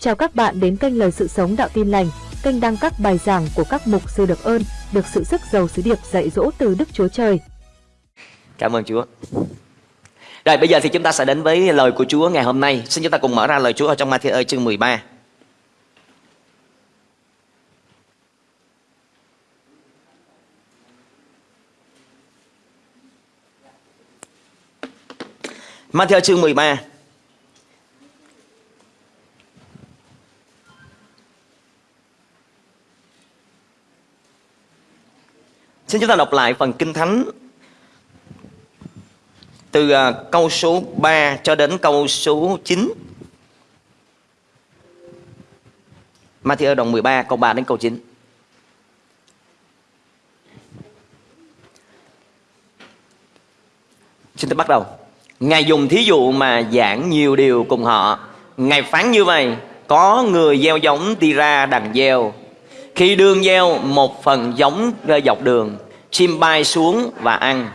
Chào các bạn đến kênh Lời Sự Sống Đạo Tin Lành, kênh đăng các bài giảng của các mục sư được ơn, được sự sức giàu sứ điệp dạy dỗ từ Đức Chúa Trời. Cảm ơn Chúa. Rồi bây giờ thì chúng ta sẽ đến với lời của Chúa ngày hôm nay. Xin chúng ta cùng mở ra lời Chúa ở trong Matthew chương 13. Matthew chương 13 Xin chúng ta đọc lại phần Kinh Thánh từ à, câu số 3 cho đến câu số 9. Matthew đồng 13 câu 3 đến câu 9. Xin tôi bắt đầu. Ngài dùng thí dụ mà giảng nhiều điều cùng họ. Ngài phán như vậy, có người gieo giống đi ra đằng gieo. Khi đương gieo một phần giống rơi dọc đường, chim bay xuống và ăn.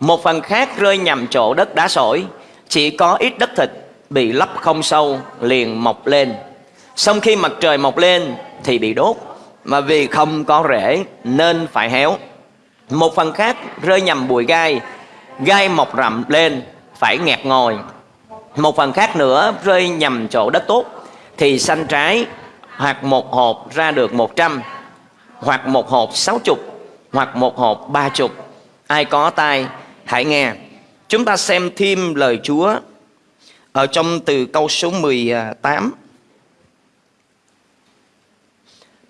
Một phần khác rơi nhầm chỗ đất đá sỏi, chỉ có ít đất thịt bị lấp không sâu liền mọc lên. Xong khi mặt trời mọc lên thì bị đốt, mà vì không có rễ nên phải héo. Một phần khác rơi nhầm bụi gai, gai mọc rậm lên phải nghẹt ngồi một phần khác nữa rơi nhầm chỗ đất tốt thì xanh trái hoặc một hộp ra được một trăm, hoặc một hộp sáu chục, hoặc một hộp ba chục. Ai có tai, hãy nghe. Chúng ta xem thêm lời Chúa ở trong từ câu số 18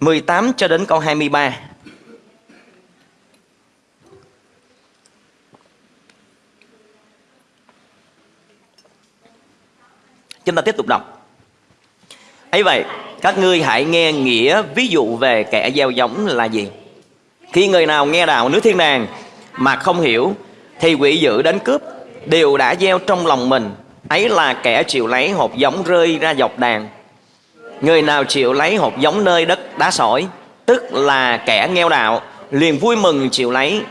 18 cho đến câu 23 Chúng ta tiếp tục đọc. Ấy vậy các ngươi hãy nghe nghĩa ví dụ về kẻ gieo giống là gì. Khi người nào nghe đạo nước thiên đàng mà không hiểu thì quỷ dữ đến cướp. Đều đã gieo trong lòng mình ấy là kẻ chịu lấy hột giống rơi ra dọc đàn. Người nào chịu lấy hột giống nơi đất đá sỏi tức là kẻ nghèo đạo liền vui mừng chịu lấy.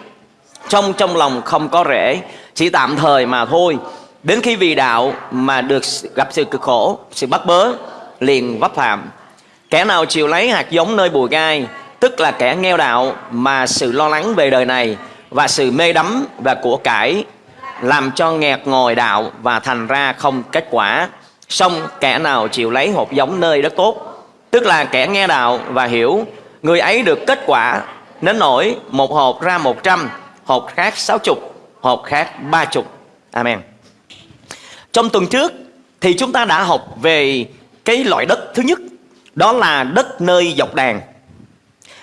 Trong trong lòng không có rễ chỉ tạm thời mà thôi. Đến khi vì đạo mà được gặp sự cực khổ, sự bắt bớ, liền vấp phạm. Kẻ nào chịu lấy hạt giống nơi bùi gai, tức là kẻ nghèo đạo mà sự lo lắng về đời này và sự mê đắm và của cải làm cho nghẹt ngồi đạo và thành ra không kết quả. Xong kẻ nào chịu lấy hột giống nơi đất tốt, tức là kẻ nghe đạo và hiểu, người ấy được kết quả đến nổi một hộp ra một trăm, hộp khác sáu chục, hộp khác ba chục. Amen. Trong tuần trước thì chúng ta đã học về cái loại đất thứ nhất đó là đất nơi dọc đàn.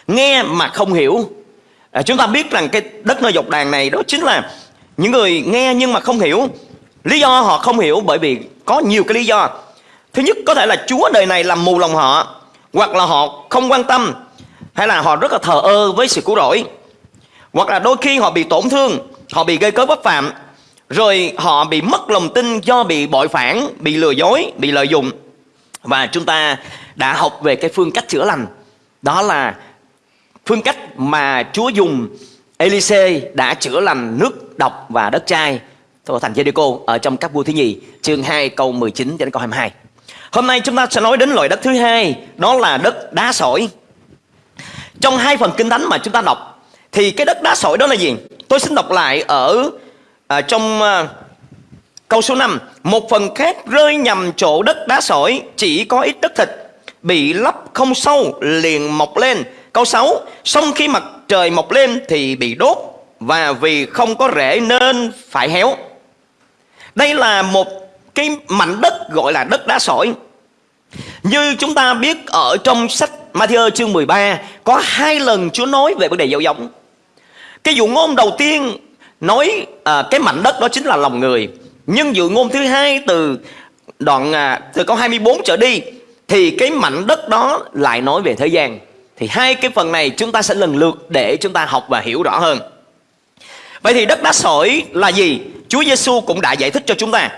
Nghe mà không hiểu. À, Chúng ta biết rằng cái đất nơi dọc đàn này đó chính là Những người nghe nhưng mà không hiểu. Lý do họ không hiểu bởi vì có nhiều cái lý do. Thứ nhất có thể là Chúa đời này làm mù lòng họ Hoặc là họ không quan tâm Hay là họ rất là thờ ơ với sự cứu rỗi. Hoặc là đôi khi họ bị tổn thương Họ bị gây cớ bất phạm rồi họ bị mất lòng tin do bị bội phản, bị lừa dối, bị lợi dụng. Và chúng ta đã học về cái phương cách chữa lành. Đó là phương cách mà Chúa dùng Elise đã chữa lành nước độc và đất chai của thành Jericho ở trong các vua thứ nhì chương 2 câu 19 cho đến câu 22. Hôm nay chúng ta sẽ nói đến loại đất thứ hai, đó là đất đá sỏi. Trong hai phần kinh thánh mà chúng ta đọc thì cái đất đá sỏi đó là gì? Tôi xin đọc lại ở à, trong à, câu số 5 Một phần khác rơi nhầm chỗ đất đá sỏi Chỉ có ít đất thịt Bị lấp không sâu liền mọc lên. Câu 6 Xong khi mặt trời mọc lên thì bị đốt Và vì không có rễ nên phải héo. Đây là một cái mảnh đất gọi là đất đá sỏi. Như chúng ta biết ở trong sách Matthew chương 13 Có hai lần Chúa nói về vấn đề gieo giống. Cái dụ ngôn đầu tiên nói à, cái mảnh đất đó chính là lòng người. Nhưng dụ ngôn thứ hai từ đoạn à, từ câu 24 trở đi thì cái mảnh đất đó lại nói về thế gian. Thì hai cái phần này chúng ta sẽ lần lượt để chúng ta học và hiểu rõ hơn. Vậy thì đất đá sỏi là gì? Chúa Giêsu cũng đã giải thích cho chúng ta.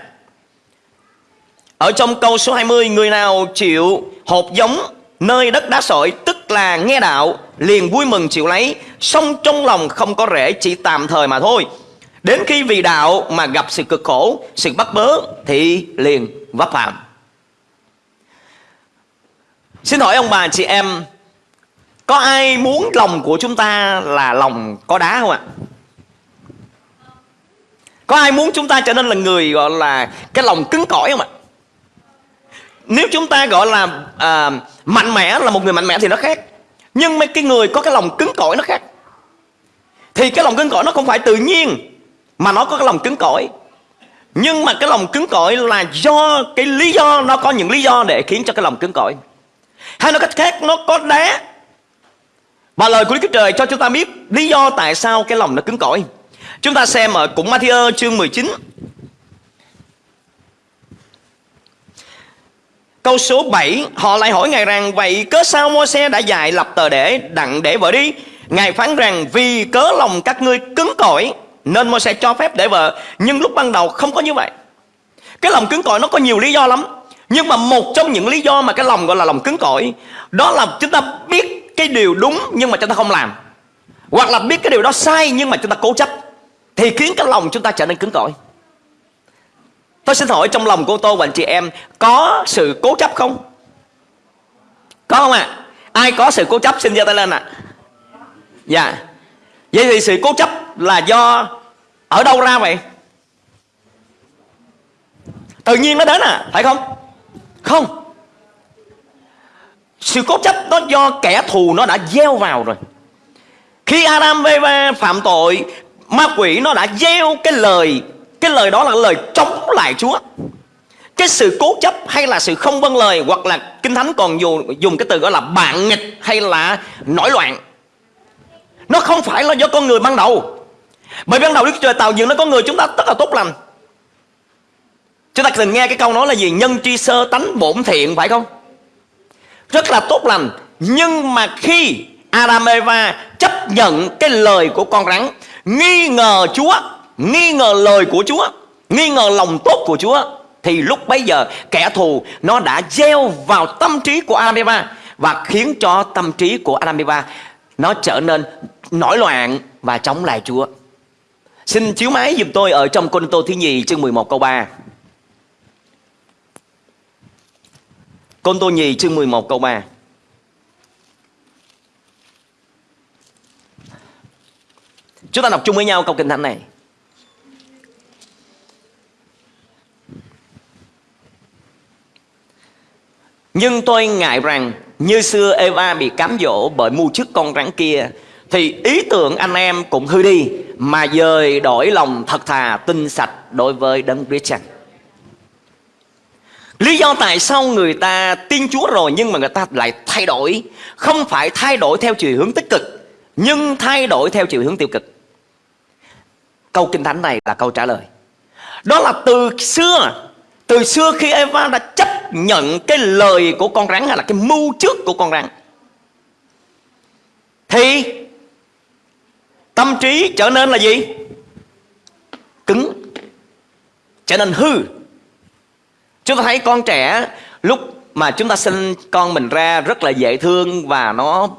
Ở trong câu số 20 Người nào chịu hột giống nơi đất đá sỏi, Tức là nghe đạo, liền vui mừng chịu lấy Xong trong lòng không có rễ, chỉ tạm thời mà thôi. Đến khi vì đạo mà gặp sự cực khổ, Sự bắt bớ, thì liền vấp phạm. Xin hỏi ông bà chị em Có ai muốn lòng của chúng ta là lòng có đá không ạ? Có ai muốn chúng ta trở nên là người gọi là cái lòng cứng cỏi không ạ? Nếu chúng ta gọi là à, mạnh mẽ là một người mạnh mẽ thì nó khác Nhưng mấy cái người có cái lòng cứng cỏi nó khác Thì cái lòng cứng cỏi nó không phải tự nhiên Mà nó có cái lòng cứng cỏi Nhưng mà cái lòng cứng cỏi là do cái lý do Nó có những lý do để khiến cho cái lòng cứng cỏi hay nói cách khác, nó có đá. Và lời của Đức Chúa Trời cho chúng ta biết lý do tại sao cái lòng nó cứng cỏi. Chúng ta xem ở cũng Matthew chương 19. Câu số 7 Họ lại hỏi Ngài rằng, Vậy cớ sao môi xe đã dạy lập tờ để, đặng để vợ đi? Ngài phán rằng, Vì cớ lòng các ngươi cứng cỏi, Nên môi xe cho phép để vợ. Nhưng lúc ban đầu không có như vậy. Cái lòng cứng cỏi nó có nhiều lý do lắm nhưng mà một trong những lý do mà cái lòng gọi là lòng cứng cỏi, Đó là chúng ta biết cái điều đúng nhưng mà chúng ta không làm Hoặc là biết cái điều đó sai nhưng mà chúng ta cố chấp, Thì khiến cái lòng chúng ta trở nên cứng cỏi Tôi xin hỏi trong lòng của tôi và anh chị em, Có sự cố chấp không? Có không ạ? À? Ai có sự cố chấp xin giơ tay lên ạ à? Dạ Vậy thì sự cố chấp là do Ở đâu ra vậy? Tự nhiên nó đến à Phải không? Không. Sự cố chấp đó do kẻ thù nó đã gieo vào rồi. Khi Adam và Eva phạm tội Ma quỷ nó đã gieo cái lời Cái lời đó là lời chống lại Chúa. Cái sự cố chấp hay là sự không vâng lời Hoặc là Kinh Thánh còn dùng, dùng cái từ gọi là bạn nghịch Hay là nổi loạn Nó không phải là do con người ban đầu. Bởi ban đầu Đức Trời tạo dựng nó có người chúng ta rất là tốt lành. Chúng ta từng nghe cái câu nói là gì? Nhân tri sơ tánh bổn thiện, phải không? Rất là tốt lành Nhưng mà khi Adam Eva chấp nhận cái lời của con rắn, Nghi ngờ Chúa, Nghi ngờ lời của Chúa, Nghi ngờ lòng tốt của Chúa, Thì lúc bấy giờ kẻ thù Nó đã gieo vào tâm trí của Adam Eva Và khiến cho tâm trí của Adam Eva Nó trở nên nổi loạn Và chống lại Chúa Xin chiếu máy giùm tôi ở trong Côn Tô thứ nhì chương 11 câu 3 Côn Tô Nhì chương 11 câu 3 Chúng ta đọc chung với nhau câu kinh thánh này. Nhưng tôi ngại rằng như xưa Eva bị cám dỗ bởi mưu chức con rắn kia, Thì ý tưởng anh em cũng hư đi, Mà dời đổi lòng thật thà, tinh sạch đối với đấng Christ Lý do tại sao người ta tin Chúa rồi nhưng mà người ta lại thay đổi. Không phải thay đổi theo chiều hướng tích cực, Nhưng thay đổi theo chiều hướng tiêu cực. Câu Kinh Thánh này là câu trả lời. Đó là từ xưa Từ xưa khi Eva đã chấp nhận cái lời của con rắn Hay là cái mưu trước của con rắn, Thì Tâm trí trở nên là gì? Cứng, Trở nên hư. Chúng ta thấy con trẻ lúc mà chúng ta sinh con mình ra rất là dễ thương và nó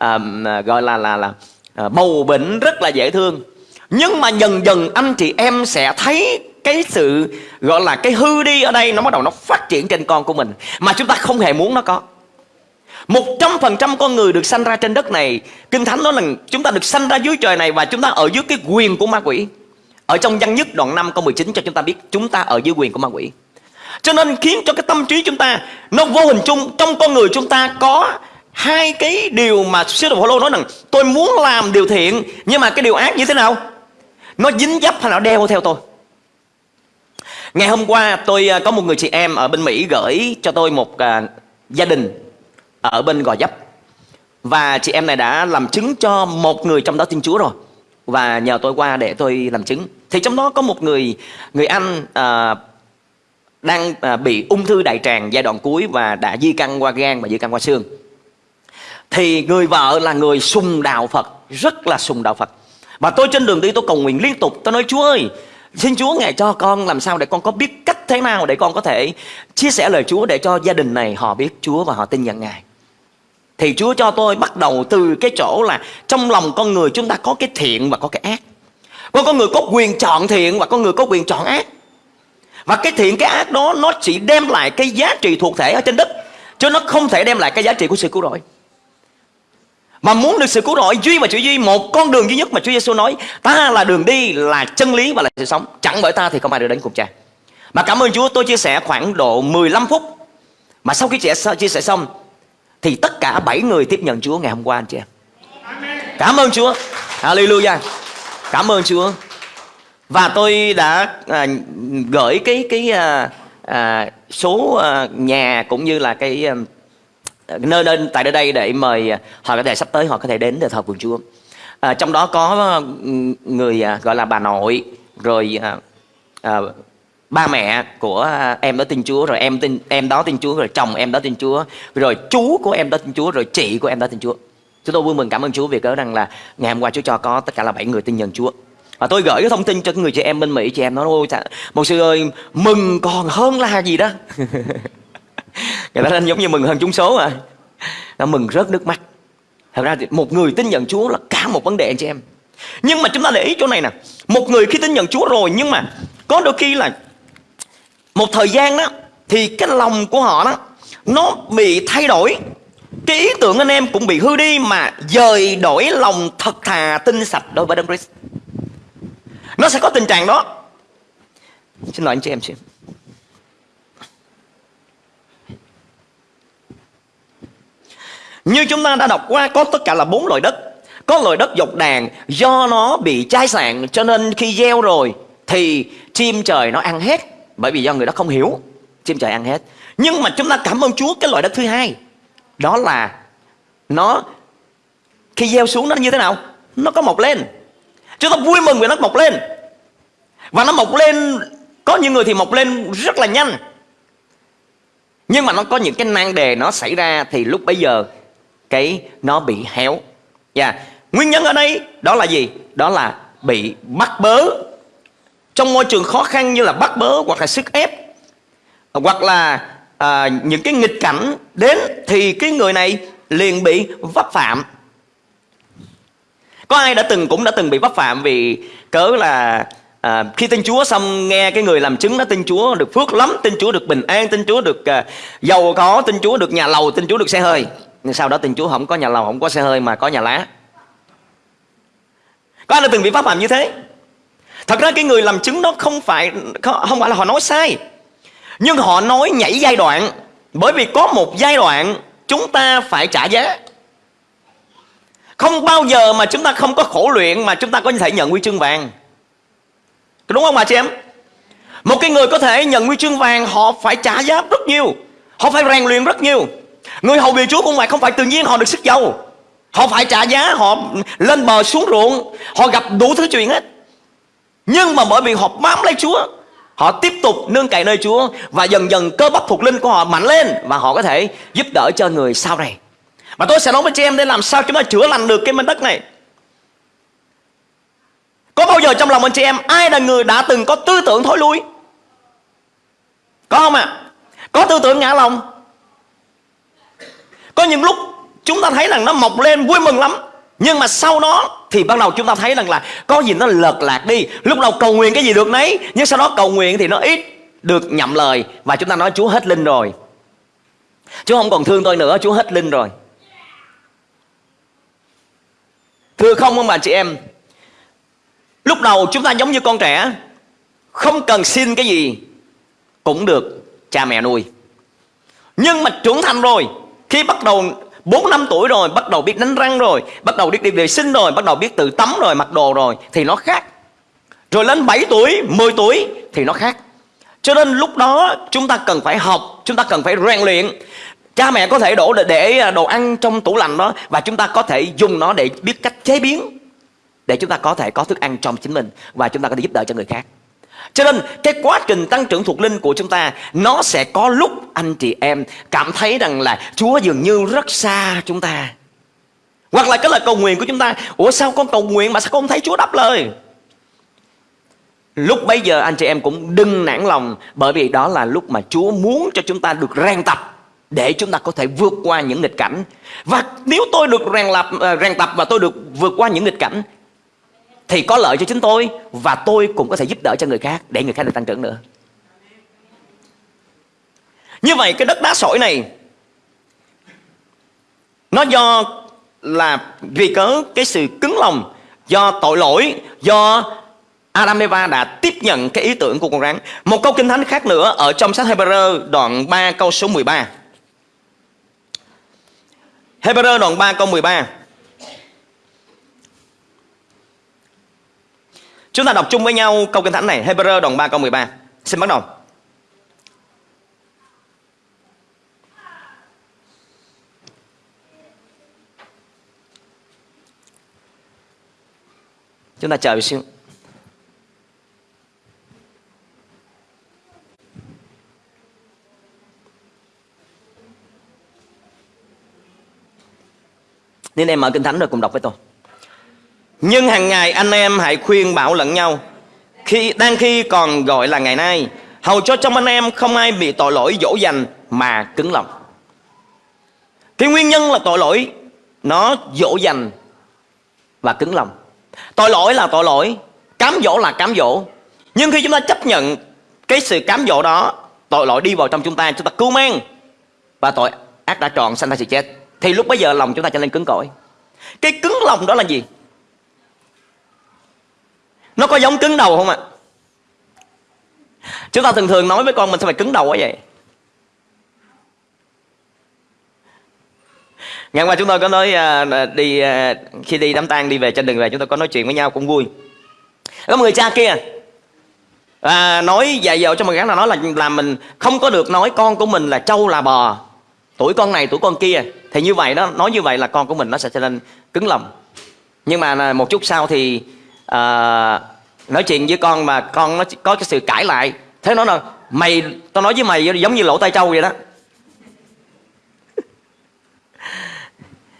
um, gọi là là là à, bầu bệnh rất là dễ thương. Nhưng mà dần dần anh chị em sẽ thấy cái sự gọi là cái hư đi ở đây nó bắt đầu nó phát triển trên con của mình mà chúng ta không hề muốn nó có. Một trăm phần trăm con người được sanh ra trên đất này Kinh Thánh nói là chúng ta được sanh ra dưới trời này Và chúng ta ở dưới cái quyền của ma quỷ Ở trong văn nhất đoạn 5 câu 19 cho chúng ta biết Chúng ta ở dưới quyền của ma quỷ cho nên khiến cho cái tâm trí chúng ta Nó vô hình chung trong con người chúng ta có Hai cái điều mà Sứ đồ Phaolô nói rằng Tôi muốn làm điều thiện Nhưng mà cái điều ác như thế nào? Nó dính dấp hay nó đeo theo tôi. Ngày hôm qua tôi à, có một người chị em ở bên Mỹ gửi cho tôi một uh, gia đình ở bên Gò Dấp Và chị em này đã làm chứng cho một người trong đó tin Chúa rồi. Và nhờ tôi qua để tôi làm chứng. Thì trong đó có một người người anh uh, đang à, bị ung thư đại tràng giai đoạn cuối và đã di căn qua gan và di căn qua xương. Thì người vợ là người sùng đạo Phật rất là sùng đạo Phật. Và tôi trên đường đi tôi cầu nguyện liên tục. Tôi nói Chúa ơi xin Chúa ngài cho con làm sao để con có biết cách thế nào để con có thể chia sẻ lời Chúa để cho gia đình này họ biết Chúa và họ tin nhận ngài. Thì Chúa cho tôi bắt đầu từ cái chỗ là trong lòng con người chúng ta có cái thiện và có cái ác. Có con người có quyền chọn thiện và có người có quyền chọn ác và cái thiện cái ác đó nó chỉ đem lại cái giá trị thuộc thể ở trên đất. Chứ nó không thể đem lại cái giá trị của sự cứu rỗi. Mà muốn được sự cứu rỗi Duy mà chỉ duy Một con đường duy nhất mà Chúa Giêsu nói Ta là đường đi Là chân lý và là sự sống. Chẳng bởi ta thì không ai được đến cùng cha. Mà cảm ơn Chúa tôi chia sẻ khoảng độ 15 phút. Mà sau khi chia, chia sẻ xong Thì tất cả 7 người tiếp nhận Chúa ngày hôm qua anh chị em. Cảm ơn Chúa. Hallelujah. Cảm ơn Chúa. Và tôi đã à, gửi cái cái à, à, số à, nhà cũng như là cái à, nơi lên tại nơi đây để mời à, họ có thể sắp tới họ có thể đến để thờ phượng Chúa. À, trong đó có à, người à, gọi là bà nội rồi à, à, ba mẹ của em đó tin Chúa rồi em tin em đó tin Chúa rồi chồng em đó tin Chúa rồi chú của em đó tin Chúa rồi chị của em đó tin Chúa. Chúng tôi vui mừng cảm ơn Chúa vì cớ rằng là ngày hôm qua Chúa cho có tất cả là bảy người tin nhận Chúa. Và tôi gửi cái thông tin cho người chị em bên Mỹ, Chị em nói, ôi một sư ơi, Mừng còn hơn là gì đó. Người ta lên giống như mừng hơn chúng số mà. Nó mừng rớt nước mắt. Thật ra thì một người tin nhận Chúa là cả một vấn đề anh chị em. Nhưng mà chúng ta để ý chỗ này nè. Một người khi tin nhận Chúa rồi, Nhưng mà có đôi khi là Một thời gian đó, Thì cái lòng của họ đó, Nó bị thay đổi. Cái ý tưởng anh em cũng bị hư đi Mà dời đổi lòng thật thà, tin sạch đối với Đấng Christ nó sẽ có tình trạng đó. Xin lỗi anh chị, em xin. Như chúng ta đã đọc qua, có tất cả là bốn loại đất. Có loại đất dọc đàn, do nó bị chai sạn, cho nên khi gieo rồi thì chim trời nó ăn hết. Bởi vì do người đó không hiểu, chim trời ăn hết. Nhưng mà chúng ta cảm ơn Chúa cái loại đất thứ hai. Đó là nó, khi gieo xuống nó như thế nào? Nó có mọc lên. Chúng ta vui mừng vì nó mọc lên. Và nó mọc lên Có những người thì mọc lên rất là nhanh. Nhưng mà nó có những cái nan đề nó xảy ra Thì lúc bấy giờ Cái nó bị héo. Yeah. Nguyên nhân ở đây đó là gì? Đó là bị bắt bớ. Trong môi trường khó khăn như là bắt bớ Hoặc là sức ép Hoặc là à, những cái nghịch cảnh đến Thì cái người này liền bị vấp phạm có ai đã từng cũng đã từng bị vấp phạm vì cớ là à, khi tin Chúa xong nghe cái người làm chứng nó tin Chúa được phước lắm, tin Chúa được bình an, tin Chúa được à, giàu có, tin Chúa được nhà lầu, tin Chúa được xe hơi. Nhưng sau đó tin Chúa không có nhà lầu, không có xe hơi mà có nhà lá. Có ai đã từng bị pháp phạm như thế? Thật ra cái người làm chứng đó không phải không phải là họ nói sai. Nhưng họ nói nhảy giai đoạn bởi vì có một giai đoạn chúng ta phải trả giá. Không bao giờ mà chúng ta không có khổ luyện mà chúng ta có thể nhận huy chương vàng. Đúng không bà chị em? Một cái người có thể nhận huy chương vàng họ phải trả giá rất nhiều. Họ phải rèn luyện rất nhiều. Người hầu việc Chúa cũng vậy, không phải tự nhiên họ được sức giàu. Họ phải trả giá, họ lên bờ xuống ruộng, họ gặp đủ thứ chuyện hết. Nhưng mà bởi vì họ bám lấy Chúa, họ tiếp tục nương cậy nơi Chúa và dần dần cơ bắp thuộc linh của họ mạnh lên và họ có thể giúp đỡ cho người sau này. Và tôi sẽ nói với chị em đây, làm sao chúng ta chữa lành được cái mảnh đất này? Có bao giờ trong lòng anh chị em, Ai là người đã từng có tư tưởng thối lui? Có không ạ? À? Có tư tưởng ngã lòng? Có những lúc chúng ta thấy rằng nó mọc lên vui mừng lắm, nhưng mà sau đó thì bắt đầu chúng ta thấy rằng là có gì nó lợt lạc đi. Lúc đầu cầu nguyện cái gì được nấy, Nhưng sau đó cầu nguyện thì nó ít được nhậm lời, Và chúng ta nói Chúa hết linh rồi. Chúa không còn thương tôi nữa, Chúa hết linh rồi. Thưa không ông bà chị em, Lúc đầu chúng ta giống như con trẻ, Không cần xin cái gì, Cũng được cha mẹ nuôi. Nhưng mà trưởng thành rồi, Khi bắt đầu 4 năm tuổi rồi, Bắt đầu biết đánh răng rồi, Bắt đầu biết đi vệ sinh rồi, Bắt đầu biết tự tắm rồi, mặc đồ rồi, Thì nó khác. Rồi lên 7 tuổi 10 tuổi Thì nó khác. Cho nên lúc đó chúng ta cần phải học, Chúng ta cần phải rèn luyện. Cha mẹ có thể đổ để à, đồ ăn trong tủ lạnh đó Và chúng ta có thể dùng nó để biết cách chế biến, Để chúng ta có thể có thức ăn trong chính mình Và chúng ta có thể giúp đỡ cho người khác. Cho nên, cái quá trình tăng trưởng thuộc linh của chúng ta, Nó sẽ có lúc anh chị em cảm thấy rằng là Chúa dường như rất xa chúng ta. Hoặc là cái lời cầu nguyện của chúng ta, Ủa, sao con cầu nguyện mà sao con không thấy Chúa đáp lời? Lúc bây giờ anh chị em cũng đừng nản lòng Bởi vì đó là lúc mà Chúa muốn cho chúng ta được rèn tập để chúng ta có thể vượt qua những nghịch cảnh và nếu tôi được rèn lập ờ, rèn tập và tôi được vượt qua những nghịch cảnh, thì có lợi cho chính tôi và tôi cũng có thể giúp đỡ cho người khác, để người khác được tăng trưởng nữa như vậy, cái đất đá sỏi này, nó do là vì cớ cái sự cứng lòng, do tội lỗi, do Adam Eva đã tiếp nhận cái ý tưởng của con rắn. Một câu kinh thánh khác nữa ở trong sách Hebrew đoạn 3 câu số 13. Hebrew đoạn 3 câu 13. Chúng ta đọc chung với nhau câu kinh thánh này, Hebrew đoạn 3 câu 13. Xin bắt đầu. Chúng ta chờ một xíu. Nên em mở kinh thánh rồi cùng đọc với tôi. Nhưng hàng ngày anh em hãy khuyên bảo lẫn nhau khi đang khi còn gọi là ngày nay hầu cho trong anh em không ai bị tội lỗi dỗ dành mà cứng lòng. Cái nguyên nhân là tội lỗi nó dỗ dành và cứng lòng. Tội lỗi là tội lỗi, cám dỗ là cám dỗ. Nhưng khi chúng ta chấp nhận cái sự cám dỗ đó, tội lỗi đi vào trong chúng ta, chúng ta cứu mang và tội ác đã tròn sanh ra sự chết. Thì lúc bây giờ lòng chúng ta trở nên cứng cỏi. Cái cứng lòng đó là gì? Nó có giống cứng đầu không ạ? Chúng ta thường thường nói với con mình sao phải cứng đầu quá vậy? Ngày qua chúng tôi có nói uh, đi uh, khi đi đám tang đi về trên đường về chúng tôi có nói chuyện với nhau cũng vui. Có một người cha kia à, nói dạy dỗ cho một gắn là nói là làm mình không có được nói con của mình là trâu là bò tuổi con này tuổi con kia thì như vậy đó nói như vậy là con của mình nó sẽ trở nên cứng lòng. Nhưng mà một chút sau thì uh, nói chuyện với con mà con nó có cái sự cãi lại. Thế nó là mày tao nói với mày giống như lỗ tai trâu vậy đó.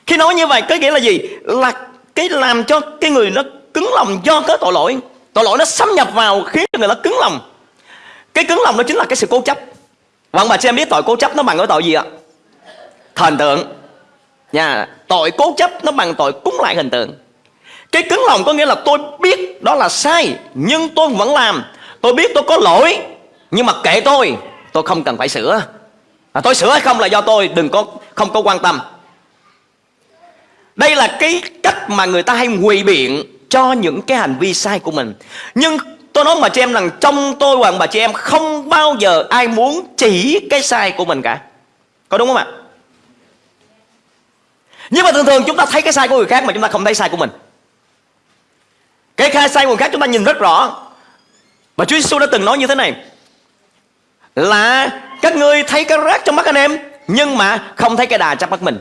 Khi nói như vậy có nghĩa là gì? Là cái làm cho cái người nó cứng lòng do cái tội lỗi. Tội lỗi nó xâm nhập vào khiến cho người nó cứng lòng. Cái cứng lòng đó chính là cái sự cố chấp. Và ông bà chị em biết tội cố chấp nó bằng cái tội gì ạ? Thần tượng nha tội cố chấp nó bằng tội cúng lại hình tượng. Cái cứng lòng có nghĩa là tôi biết đó là sai nhưng tôi vẫn làm. Tôi biết tôi có lỗi nhưng mà kệ tôi tôi không cần phải sửa. À, tôi sửa hay không là do tôi đừng có không có quan tâm. Đây là cái cách mà người ta hay quỳ biện cho những cái hành vi sai của mình. Nhưng tôi nói mà chị em rằng trong tôi hoặc bà chị em không bao giờ ai muốn chỉ cái sai của mình cả. Có đúng không ạ? Nhưng mà thường thường chúng ta thấy cái sai của người khác mà chúng ta không thấy sai của mình. Cái khai sai của người khác chúng ta nhìn rất rõ. Mà Chúa Giêsu đã từng nói như thế này. Là các ngươi thấy cái rác trong mắt anh em, Nhưng mà không thấy cái đà trong mắt mình.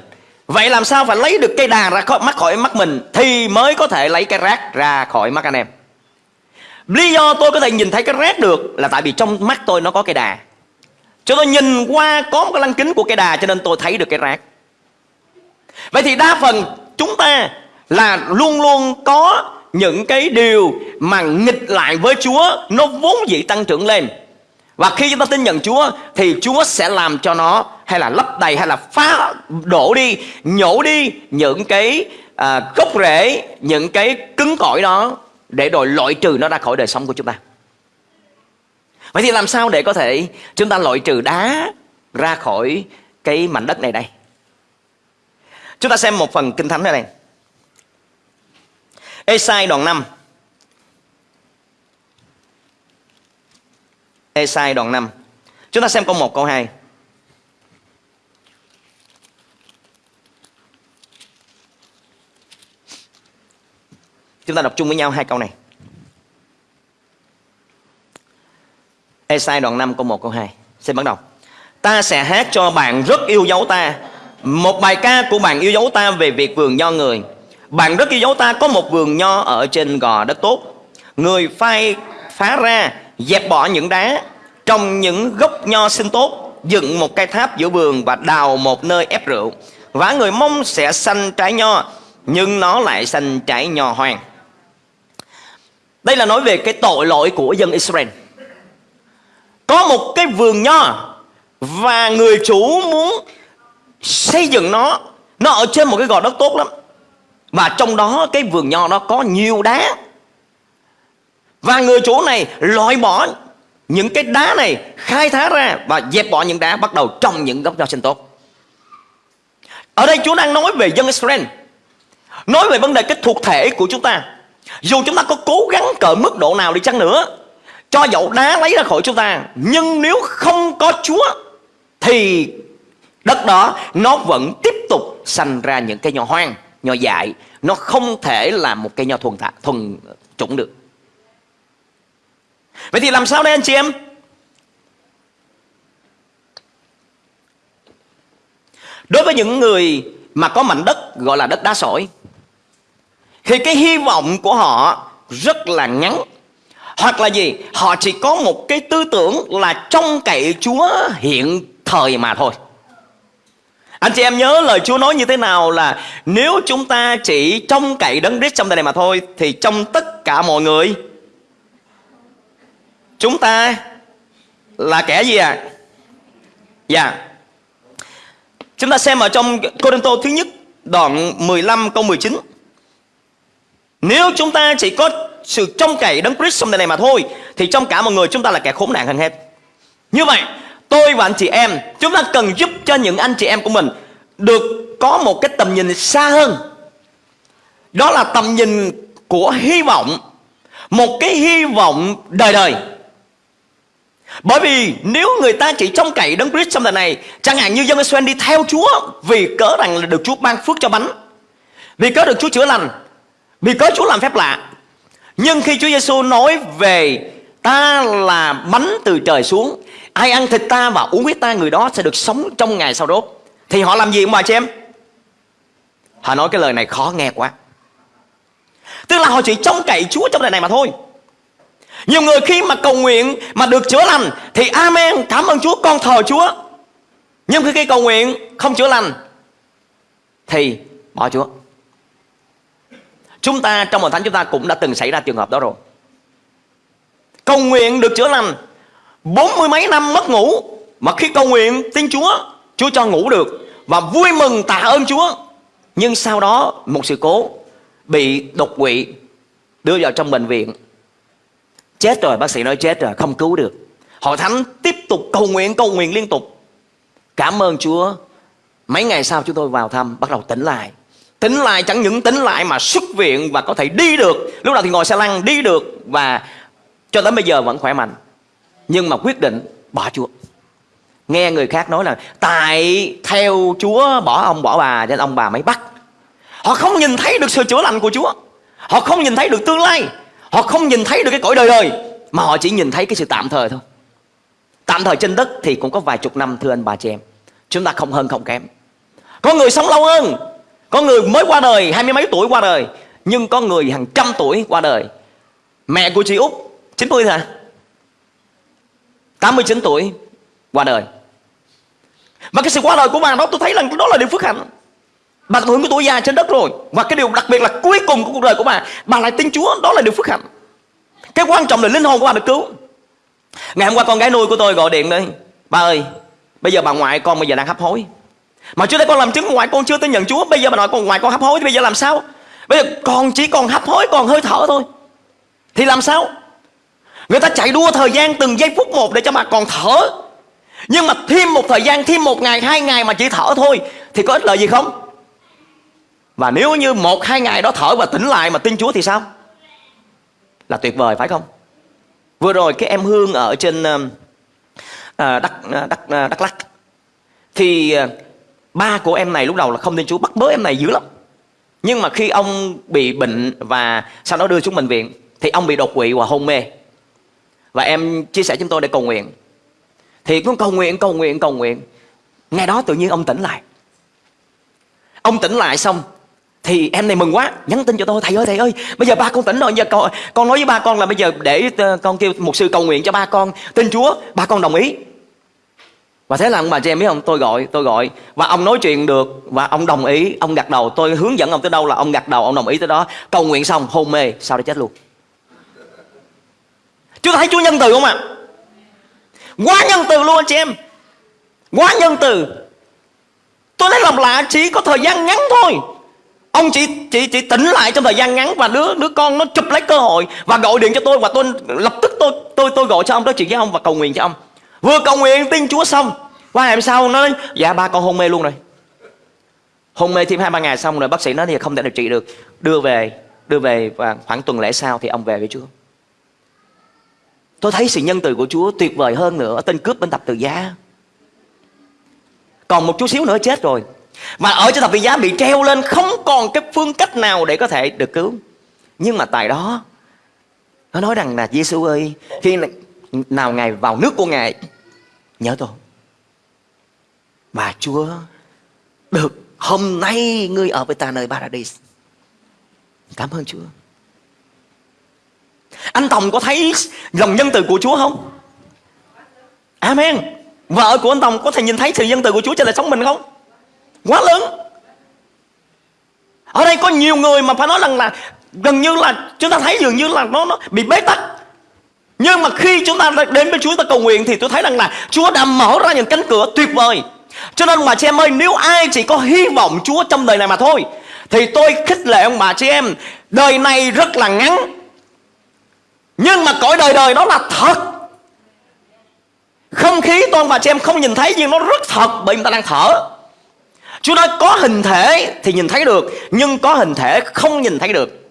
Vậy làm sao phải lấy được cây đà ra khỏi mắt khỏi mắt mình Thì mới có thể lấy cái rác ra khỏi mắt anh em? Lý do tôi có thể nhìn thấy cái rác được Là tại vì trong mắt tôi nó có cây đà. Cho tôi nhìn qua có một cái lăng kính của cây đà Cho nên tôi thấy được cái rác. Vậy thì đa phần chúng ta là luôn luôn có những cái điều mà nghịch lại với Chúa nó vốn dĩ tăng trưởng lên. Và khi chúng ta tin nhận Chúa thì Chúa sẽ làm cho nó hay là lấp đầy hay là phá đổ đi, nhổ đi những cái à, gốc rễ, những cái cứng cỏi đó để rồi loại trừ nó ra khỏi đời sống của chúng ta. Vậy thì làm sao để có thể chúng ta loại trừ đá ra khỏi cái mảnh đất này đây? Chúng ta xem một phần kinh thánh này này. Esai đoạn 5. Esai đoạn 5. Chúng ta xem câu 1 câu 2. Chúng ta đọc chung với nhau hai câu này. Esai đoạn 5 câu 1 câu 2. Xin bắt đầu. Ta sẽ hát cho bạn rất yêu dấu ta một bài ca của bạn yêu dấu ta về việc vườn nho người. Bạn rất yêu dấu ta, có một vườn nho ở trên gò đất tốt. Người phai, phá ra, Dẹp bỏ những đá. Trồng những gốc nho xinh tốt, Dựng một cây tháp giữa vườn Và đào một nơi ép rượu. Và người mong sẽ xanh trái nho, Nhưng nó lại xanh trái nho hoang. Đây là nói về cái tội lỗi của dân Israel. Có một cái vườn nho Và người chủ muốn xây dựng nó nó ở trên một cái gò đất tốt lắm. Và trong đó, cái vườn nho nó có nhiều đá. Và người chủ này loại bỏ những cái đá này, khai thác ra và dẹp bỏ những đá, bắt đầu trồng những gốc nho sinh tốt. Ở đây Chúa đang nói về dân Israel, Nói về vấn đề cái thuộc thể của chúng ta. Dù chúng ta có cố gắng cỡ mức độ nào đi chăng nữa, Cho dậu đá lấy ra khỏi chúng ta, Nhưng nếu không có Chúa, Thì đất đó nó vẫn tiếp tục sanh ra những cây nho hoang Nho dại. Nó không thể là một cây nho thuần, thả, thuần chủng được. Vậy thì làm sao đây anh chị em? Đối với những người mà có mảnh đất gọi là đất đá sỏi Thì cái hy vọng của họ rất là ngắn. Hoặc là gì? Họ chỉ có một cái tư tưởng là trông cậy Chúa hiện thời mà thôi anh chị em nhớ lời Chúa nói như thế nào là Nếu chúng ta chỉ trông cậy đấng Christ trong đời này mà thôi, Thì trong tất cả mọi người, Chúng ta là kẻ gì à? Dạ yeah. Chúng ta xem ở trong Corinto thứ nhất, đoạn 15 câu 19 Nếu chúng ta chỉ có sự trông cậy đấng Christ trong đời này mà thôi, Thì trong cả mọi người chúng ta là kẻ khốn nạn hơn hết Như vậy tôi và anh chị em, Chúng ta cần giúp cho những anh chị em của mình Được có một cái tầm nhìn xa hơn. Đó là tầm nhìn của hy vọng, Một cái hy vọng đời đời. Bởi vì nếu người ta chỉ trông cậy đấng Christ trong đời này, Chẳng hạn như dân Israel đi theo Chúa Vì cớ rằng là được Chúa ban phước cho bánh, Vì cớ được Chúa chữa lành, Vì cớ Chúa làm phép lạ. Nhưng khi Chúa Giêsu nói về Ta là bánh từ trời xuống Ai ăn thịt ta và uống huyết ta Người đó sẽ được sống trong ngày sau đốt Thì họ làm gì ông bà chị em Họ nói cái lời này khó nghe quá Tức là họ chỉ trông cậy Chúa trong đời này mà thôi nhiều người khi mà cầu nguyện mà được chữa lành thì amen, cảm ơn Chúa, con thờ Chúa. Nhưng khi cầu nguyện không chữa lành thì bỏ Chúa. Chúng ta trong hội thánh chúng ta cũng đã từng xảy ra trường hợp đó rồi. Cầu nguyện được chữa lành bốn mươi mấy năm mất ngủ mà khi cầu nguyện tin Chúa, Chúa cho ngủ được và vui mừng tạ ơn Chúa. Nhưng sau đó một sự cố bị đột quỵ đưa vào trong bệnh viện. Chết rồi bác sĩ nói chết rồi không cứu được. Hội thánh tiếp tục cầu nguyện cầu nguyện liên tục. Cảm ơn Chúa. Mấy ngày sau chúng tôi vào thăm Bắt đầu tỉnh lại. Tỉnh lại chẳng những tỉnh lại mà xuất viện Và có thể đi được. Lúc nào thì ngồi xe lăn đi được Và cho đến bây giờ vẫn khỏe mạnh. Nhưng mà quyết định bỏ Chúa. Nghe người khác nói là, Tại theo Chúa bỏ ông, bỏ bà, Nên ông bà mới bắt. Họ không nhìn thấy được sự chữa lành của Chúa. Họ không nhìn thấy được tương lai. Họ không nhìn thấy được cái cõi đời đời. Mà họ chỉ nhìn thấy cái sự tạm thời thôi. Tạm thời trên đất thì cũng có vài chục năm, thưa anh bà chị em. Chúng ta không hơn không kém. Có người sống lâu hơn. Có người mới qua đời, hai mươi mấy tuổi qua đời. Nhưng có người hàng trăm tuổi qua đời. Mẹ của chị Út 90 hả? 89 tuổi, qua đời. Và cái sự qua đời của bà đó, tôi thấy là đó là điều phước hạnh. Bà hưởng cái tuổi già trên đất rồi. Và cái điều đặc biệt là cuối cùng của cuộc đời của bà Bà lại tin Chúa, Đó là điều phước hạnh. Cái quan trọng là linh hồn của bà được cứu. Ngày hôm qua con gái nuôi của tôi gọi điện đây. Ba ơi, Bây giờ bà ngoại con bây giờ đang hấp hối. Mà trước đây con làm chứng ngoại, con chưa tin nhận Chúa. Bây giờ bà nội con, ngoại con hấp hối Thì bây giờ làm sao? Bây giờ con chỉ còn hấp hối, còn hơi thở thôi. Thì làm sao? Người ta chạy đua thời gian từng giây phút một Để cho mà còn thở Nhưng mà thêm một thời gian Thêm một ngày hai ngày mà chỉ thở thôi Thì có ích lợi gì không và nếu như một hai ngày đó thở và tỉnh lại mà tin Chúa thì sao? Là tuyệt vời phải không? Vừa rồi cái em Hương ở trên um, à, Đắk, à, Đắk, à, Đắk Lắc Thì ba của em này lúc đầu là không tin Chúa Bắt bớ em này dữ lắm Nhưng mà khi ông bị bệnh và sau đó đưa xuống bệnh viện Thì ông bị đột quỵ và hôn mê và em chia sẻ chúng tôi để cầu nguyện. Thì cũng cầu nguyện, cầu nguyện, cầu nguyện. Ngay đó tự nhiên ông tỉnh lại. Ông tỉnh lại xong thì em này mừng quá. Nhắn tin cho tôi thầy ơi thầy ơi bây giờ ba con tỉnh rồi. Giờ con con nói với ba con là bây giờ để ờ, con kêu một sư cầu nguyện cho ba con. Tin chúa ba con đồng ý. Và thế là ông bà chị em biết không? Tôi gọi tôi gọi. Và ông nói chuyện được và ông đồng ý. Ông gật đầu. Tôi hướng dẫn ông tới đâu là ông gật đầu ông đồng ý tới đó. Cầu nguyện xong hôn mê sau đó chết luôn chúng ta thấy chúa nhân từ không ạ? Quá nhân từ luôn anh chị em. Quá nhân từ. Tôi nói lòng lạ chỉ có thời gian ngắn thôi. Ông chỉ, chỉ, chỉ tỉnh lại trong thời gian ngắn Và đứa đứa con nó chụp lấy cơ hội Và gọi điện cho tôi Và tôi lập tức tôi tôi tôi gọi cho ông Nói chuyện với ông và cầu nguyện cho ông. Vừa cầu nguyện tin Chúa xong. Qua ngày sau nó nói Dạ ba con hôn mê luôn rồi. Hôn mê thêm hai ba ngày xong rồi bác sĩ nói thì không thể điều trị được. Đưa về đưa về và khoảng tuần lễ sau thì ông về với Chúa tôi thấy sự nhân từ của Chúa tuyệt vời hơn nữa tên cướp bên tập tự giá. Còn một chút xíu nữa chết rồi. Mà ở trên thập tự giá bị treo lên, không còn cái phương cách nào để có thể được cứu. Nhưng mà tại đó, nó nói rằng là Giêsu ơi, khi nào ngài vào nước của ngài, nhớ tôi. Mà Chúa, được hôm nay ngươi ở với ta nơi paradise cảm ơn Chúa anh Tòng có thấy lòng nhân từ của Chúa không? Amen. Vợ của anh Tòng có thể nhìn thấy sự nhân từ của Chúa trên đời sống mình không? Quá lớn. Ở đây có nhiều người mà phải nói rằng là gần như là chúng ta thấy dường như là nó nó bị bế tắc. Nhưng mà khi chúng ta đến với Chúa, ta cầu nguyện thì tôi thấy rằng là Chúa đã mở ra những cánh cửa tuyệt vời. Cho nên mà chị em ơi, nếu ai chỉ có hy vọng Chúa trong đời này mà thôi, thì tôi khích lệ ông bà chị em, đời này rất là ngắn nhưng mà cõi đời đời đó là thật. Không khí tôi và bà chị em không nhìn thấy nhưng nó rất thật, bởi người ta đang thở. Chúa nói có hình thể thì nhìn thấy được, Nhưng có hình thể không nhìn thấy được.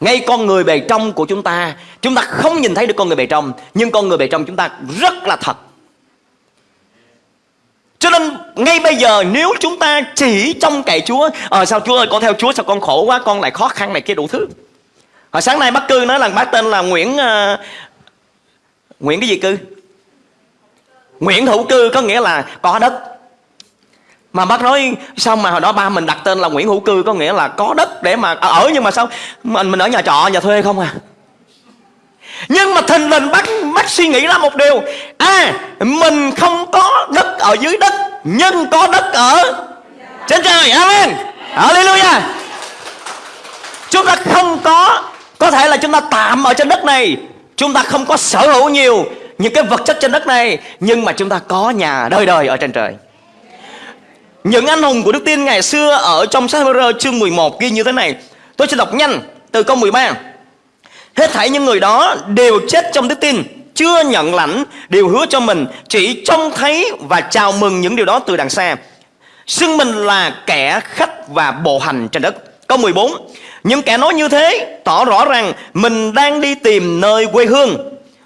Ngay con người bề trong của chúng ta Chúng ta không nhìn thấy được con người bề trong, Nhưng con người bề trong chúng ta rất là thật. Cho nên ngay bây giờ nếu chúng ta chỉ trong cậy Chúa Ờ sao Chúa ơi, con theo Chúa sao con khổ quá, Con lại khó khăn này kia đủ thứ. Hồi sáng nay bác cư nói là bác tên là Nguyễn uh, Nguyễn cái gì cư? Nguyễn Hữu Cư có nghĩa là có đất. Mà bác nói sao mà hồi đó ba mình đặt tên là Nguyễn Hữu Cư có nghĩa là có đất để mà ờ, ở nhưng mà sao mình mình ở nhà trọ nhà thuê không à? Nhưng mà thình lình bác bác suy nghĩ ra một điều. À mình không có đất ở dưới đất nhưng có đất ở trên trời. Amen. Hallelujah. Chúng ta không có có thể là chúng ta tạm ở trên đất này chúng ta không có sở hữu nhiều những cái vật chất trên đất này nhưng mà chúng ta có nhà đời đời ở trên trời những anh hùng của đức tin ngày xưa ở trong sách Hebrew chương 11 ghi như thế này. Tôi sẽ đọc nhanh từ câu 13. Hết thảy những người đó đều chết trong đức tin, chưa nhận lãnh điều hứa cho mình, chỉ trông thấy và chào mừng những điều đó từ đằng xa. Xưng mình là kẻ khách và bộ hành trên đất. Câu 14. Những kẻ nói như thế tỏ rõ rằng mình đang đi tìm nơi quê hương.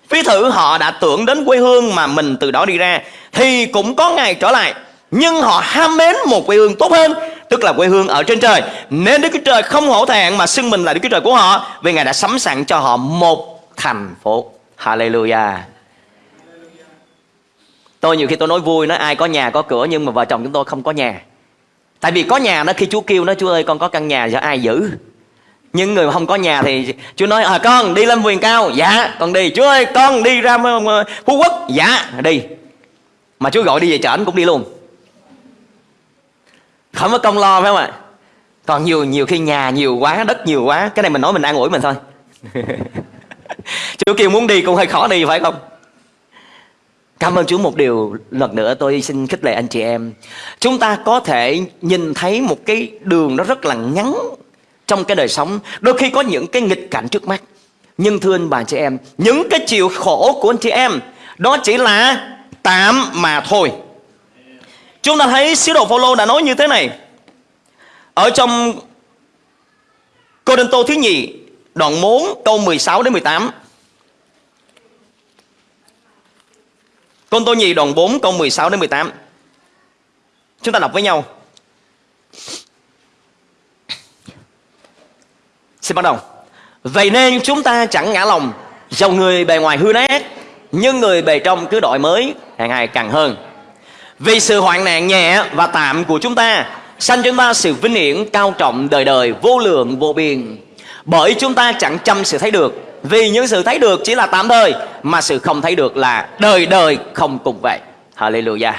Phí thử họ đã tưởng đến quê hương mà mình từ đó đi ra, thì cũng có ngày trở lại. Nhưng họ ham mến một quê hương tốt hơn, tức là quê hương ở trên trời. Nên Đức Chúa Trời không hổ thẹn mà xưng mình là Đức Chúa Trời của họ, vì Ngài đã sắm sẵn cho họ một thành phố. Hallelujah. Tôi nhiều khi tôi nói vui, nói ai có nhà có cửa, nhưng mà vợ chồng chúng tôi không có nhà tại vì có nhà đó, khi Chúa kêu nó, Chúa ơi, con có căn nhà cho ai giữ? Nhưng người mà không có nhà thì Chúa nói à con, đi lên vườn cao. Dạ con đi. Chúa ơi, con đi ra Phú Quốc. Dạ đi. Mà Chúa gọi đi về chợ cũng đi luôn. Không có công lo, phải không ạ? Còn nhiều nhiều khi nhà nhiều quá, đất nhiều quá, cái này mình nói mình an ủi mình thôi. Chúa kêu muốn đi cũng hơi khó đi, phải không? Cảm ơn Chúa một điều lần nữa tôi xin khích lệ anh chị em. Chúng ta có thể nhìn thấy một cái đường nó rất là ngắn trong cái đời sống. Đôi khi có những cái nghịch cảnh trước mắt. Nhưng thưa anh bà chị em, những cái chịu khổ của anh chị em đó chỉ là tạm mà thôi. Chúng ta thấy sứ đồ Phaolô đã nói như thế này. Ở trong Cô Đinh Tô thứ nhì đoạn 4 câu 16 đến 18. Côn Tô nhì đoạn 4 câu 16 đến 18. Chúng ta đọc với nhau. Xin bắt đầu. Vậy nên chúng ta chẳng ngã lòng, dầu người bề ngoài hư nát, nhưng người bề trong cứ đổi mới hàng ngày càng hơn vì sự hoạn nạn nhẹ và tạm của chúng ta Sanh chúng ta sự vinh hiển cao trọng đời đời vô lượng vô biên Bởi chúng ta chẳng chăm sự thấy được vì những sự thấy được chỉ là tạm thời, Mà sự không thấy được là đời đời không cùng vậy. Hallelujah.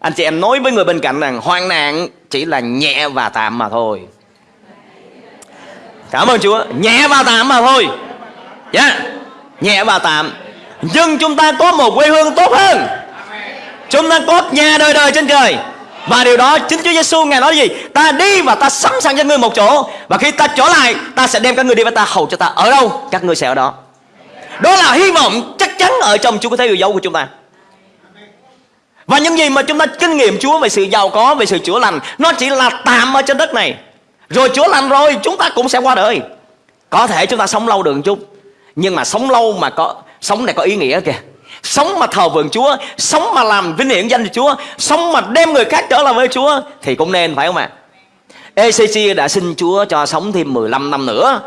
Anh chị em nói với người bên cạnh rằng Hoang nạn chỉ là nhẹ và tạm mà thôi. Cảm ơn Chúa. Nhẹ và tạm mà thôi. Yeah. Nhẹ và tạm. Nhưng chúng ta có một quê hương tốt hơn. Chúng ta có nhà đời đời trên trời và điều đó chính Chúa Giêsu ngài nói gì? Ta đi và ta sẵn sàng cho ngươi một chỗ và khi ta trở lại, ta sẽ đem các ngươi đi và ta hầu cho ta ở đâu, các ngươi sẽ ở đó. Đó là hy vọng chắc chắn ở trong Chúa có thấy yêu dấu của chúng ta. và những gì mà chúng ta kinh nghiệm Chúa về sự giàu có về sự chữa lành nó chỉ là tạm ở trên đất này rồi chữa lành rồi chúng ta cũng sẽ qua đời có thể chúng ta sống lâu được một chút nhưng mà sống lâu mà có sống này có ý nghĩa kìa sống mà thờ vượng Chúa, sống mà làm vinh hiển danh Chúa, sống mà đem người khác trở lại với Chúa, thì cũng nên, phải không ạ? ECC đã xin Chúa cho sống thêm 15 năm nữa.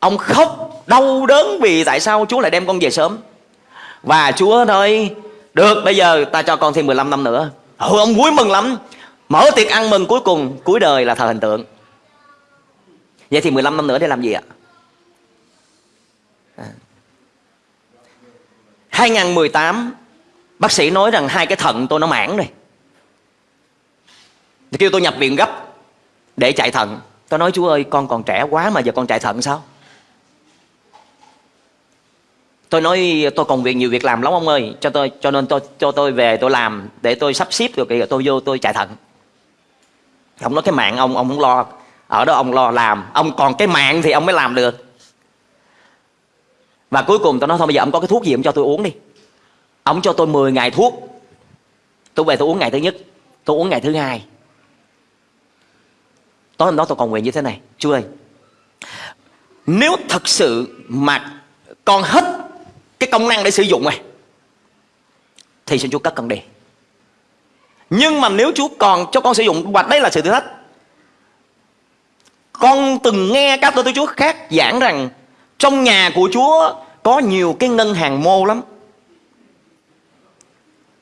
Ông khóc, đau đớn vì tại sao Chúa lại đem con về sớm. Và Chúa nói, Được, bây giờ ta cho con thêm 15 năm nữa. Ừ ông vui mừng lắm. Mở tiệc ăn mừng cuối cùng, Cuối đời là thờ hình tượng. Vậy thì 15 năm nữa để làm gì ạ? À. 2018 Bác sĩ nói rằng hai cái thận tôi nó mãn rồi. Thì kêu tôi nhập viện gấp Để chạy thận. Tôi nói, chú ơi, con còn trẻ quá mà giờ con chạy thận sao? Tôi nói, tôi còn việc nhiều việc làm lắm ông ơi. Cho tôi, cho nên tôi, cho tôi về tôi làm Để tôi sắp xếp được rồi tôi vô tôi chạy thận. Ông nói, cái mạng ông ông không lo. Ở đó ông lo làm. Ông còn cái mạng thì ông mới làm được. Và cuối cùng tôi nói thôi, bây giờ ông có cái thuốc gì ông cho tôi uống đi. Ông cho tôi 10 ngày thuốc. Tôi về tôi uống ngày thứ nhất, Tôi uống ngày thứ hai. Tối hôm đó tôi còn nguyện như thế này Chú ơi, Nếu thật sự mà con hết cái công năng để sử dụng này, thì xin Chúa cất con đi. Nhưng mà nếu Chúa còn cho con sử dụng Và đây là sự thử thách, con từng nghe các tôi Chúa khác giảng rằng trong nhà của Chúa có nhiều cái ngân hàng mô lắm.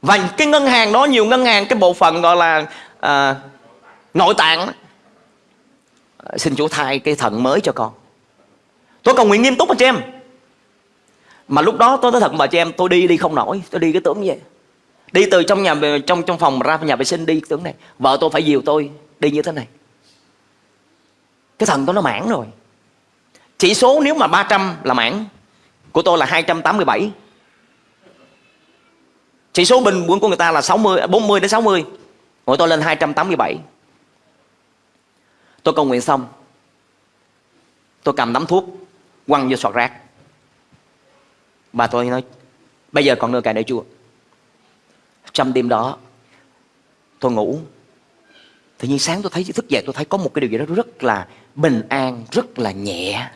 Và cái ngân hàng đó nhiều ngân hàng cái bộ phận gọi là à, nội tạng à, xin Chúa thay cái thận mới cho con. Tôi cầu nguyện nghiêm túc anh chị em. Mà lúc đó tôi nói thật bà chị em tôi đi đi không nổi. Tôi đi cái tưởng như vậy. Đi từ trong nhà trong trong phòng ra nhà vệ sinh đi tưởng này. Vợ tôi phải dìu tôi đi như thế này. Cái thần tôi nó mãn rồi chỉ số nếu mà 300 là mảng của tôi là 287 chỉ số bình quân của người ta là 60 40 đến 60 của tôi lên 287 tôi cầu nguyện xong, tôi cầm nắm thuốc, quăng vô sọt rác. Và tôi nói, Bây giờ còn nửa cài để chua Trong đêm đó, Tôi ngủ. Tự nhiên sáng tôi thấy, thức dậy tôi thấy có một cái điều gì đó rất là bình an, Rất là nhẹ.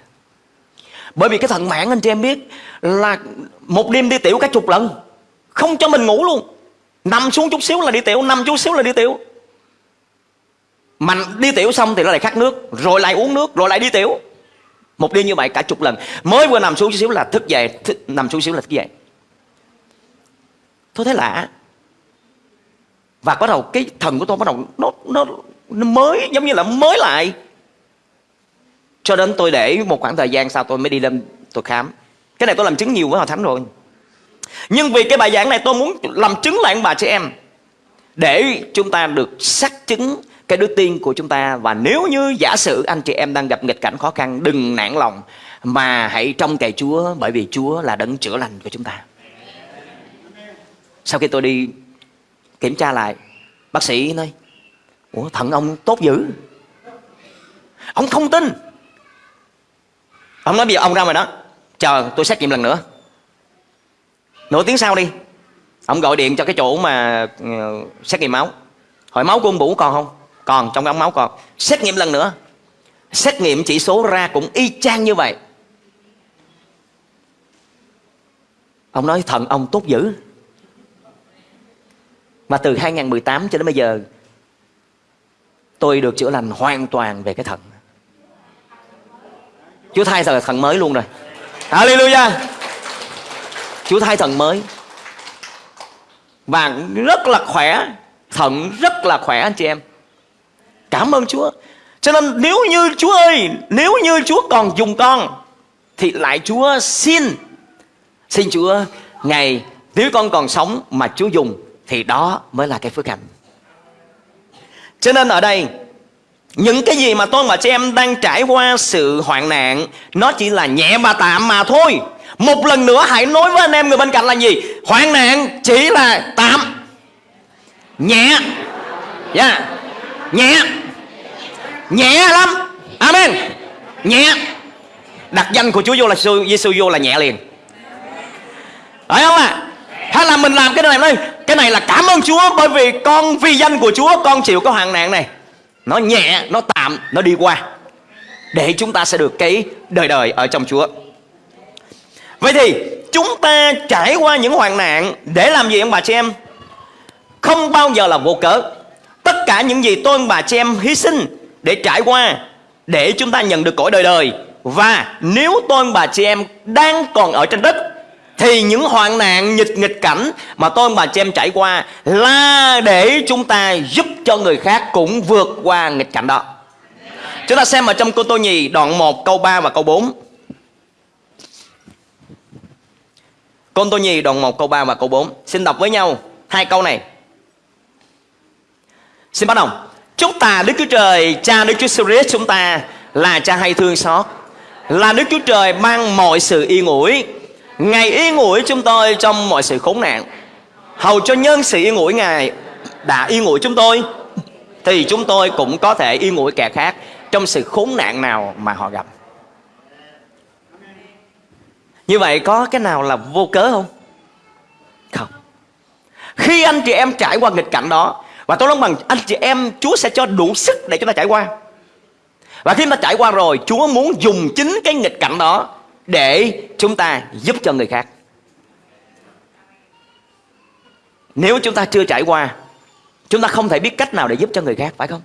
Bởi vì cái thận mạng anh chị em biết Là một đêm đi tiểu cả chục lần Không cho mình ngủ luôn. Nằm xuống chút xíu là đi tiểu Nằm chút xíu là đi tiểu. Mà đi tiểu xong thì nó lại khát nước Rồi lại uống nước Rồi lại đi tiểu. Một đêm như vậy cả chục lần. Mới vừa nằm xuống chút xíu là thức dậy thức, Nằm xuống xíu là thức dậy. Tôi thấy lạ Và bắt đầu cái thần của tôi bắt đầu nó, nó, nó mới giống như là mới lại. Cho đến tôi để một khoảng thời gian sau tôi mới đi lên tôi khám Cái này tôi làm chứng nhiều với họ Thánh rồi Nhưng vì cái bài giảng này tôi muốn làm chứng lại bà chị em Để chúng ta được xác chứng cái đức tin của chúng ta và nếu như giả sử anh chị em đang gặp nghịch cảnh khó khăn đừng nản lòng mà hãy trông cậy Chúa bởi vì Chúa là đấng chữa lành của chúng ta. Sau khi tôi đi kiểm tra lại, bác sĩ nói, Ủa thận ông tốt dữ. Ông không tin. Ông nói bây giờ ông ra ngoài đó, chờ tôi xét nghiệm lần nữa. Nửa tiếng sau đi, ông gọi điện cho cái chỗ mà ừ, xét nghiệm máu. Hỏi máu của ông Vũ còn không? còn trong cái ống máu còn. Xét nghiệm lần nữa. Xét nghiệm chỉ số ra cũng y chang như vậy. Ông nói thận ông tốt dữ. Mà từ 2018 cho đến bây giờ tôi được chữa lành hoàn toàn về cái thận Chúa thay thờ thận mới luôn rồi. Hallelujah. Chúa thay thận mới. Và rất là khỏe Thận rất là khỏe anh chị em. Cảm ơn Chúa. Cho nên nếu như Chúa ơi Nếu như Chúa còn dùng con Thì lại Chúa xin. Xin Chúa Ngày nếu con còn sống mà Chúa dùng Thì đó mới là cái phước hạnh. Cho nên ở đây những cái gì mà tôi và chị em đang trải qua sự hoạn nạn, Nó chỉ là nhẹ và tạm mà thôi. Một lần nữa hãy nói với anh em người bên cạnh là gì? Hoạn nạn chỉ là tạm. Nhẹ. Yeah nhẹ. Nhẹ lắm. Amen. Nhẹ. Đặt danh của Chúa vô là Giêsu vô là nhẹ liền. Phải không ạ? À? hay là mình làm cái này đây cái này là cảm ơn Chúa bởi vì con vì danh của Chúa, con chịu cái hoạn nạn này nó nhẹ, nó tạm, nó đi qua. Để chúng ta sẽ được cái đời đời ở trong Chúa. Vậy thì, chúng ta trải qua những hoạn nạn để làm gì ông bà chị em? Không bao giờ là vô cớ. Tất cả những gì tôi ông bà chị em hy sinh để trải qua, để chúng ta nhận được cõi đời đời. Và nếu tôi ông bà chị em đang còn ở trên đất thì những hoạn nạn, nghịch nghịch cảnh mà tôi bà chị em trải qua là để chúng ta giúp cho người khác cũng vượt qua nghịch cảnh đó. Chúng ta xem ở trong cô tô nhì, đoạn 1 câu 3 và câu 4 Cô Tô Nhì, đoạn 1 câu 3 và câu 4 Xin đọc với nhau hai câu này. Xin bắt đầu. Chúc ta Đức Chúa Trời, Cha Đức Chúa Jesus chúng ta Là cha hay thương xót. Là Đức Chúa Trời mang mọi sự yên ủi. Ngài yên ủi chúng tôi trong mọi sự khốn nạn. Hầu cho nhân sự yên ủi Ngài đã yên ủi chúng tôi, Thì chúng tôi cũng có thể yên ủi kẻ khác Trong sự khốn nạn nào mà họ gặp. Như vậy có cái nào là vô cớ không? Không. Khi anh chị em trải qua nghịch cảnh đó, Và tôi nói bằng anh chị em, Chúa sẽ cho đủ sức để chúng ta trải qua. Và khi chúng ta trải qua rồi, Chúa muốn dùng chính cái nghịch cảnh đó để chúng ta giúp cho người khác. Nếu chúng ta chưa trải qua, chúng ta không thể biết cách nào để giúp cho người khác, phải không?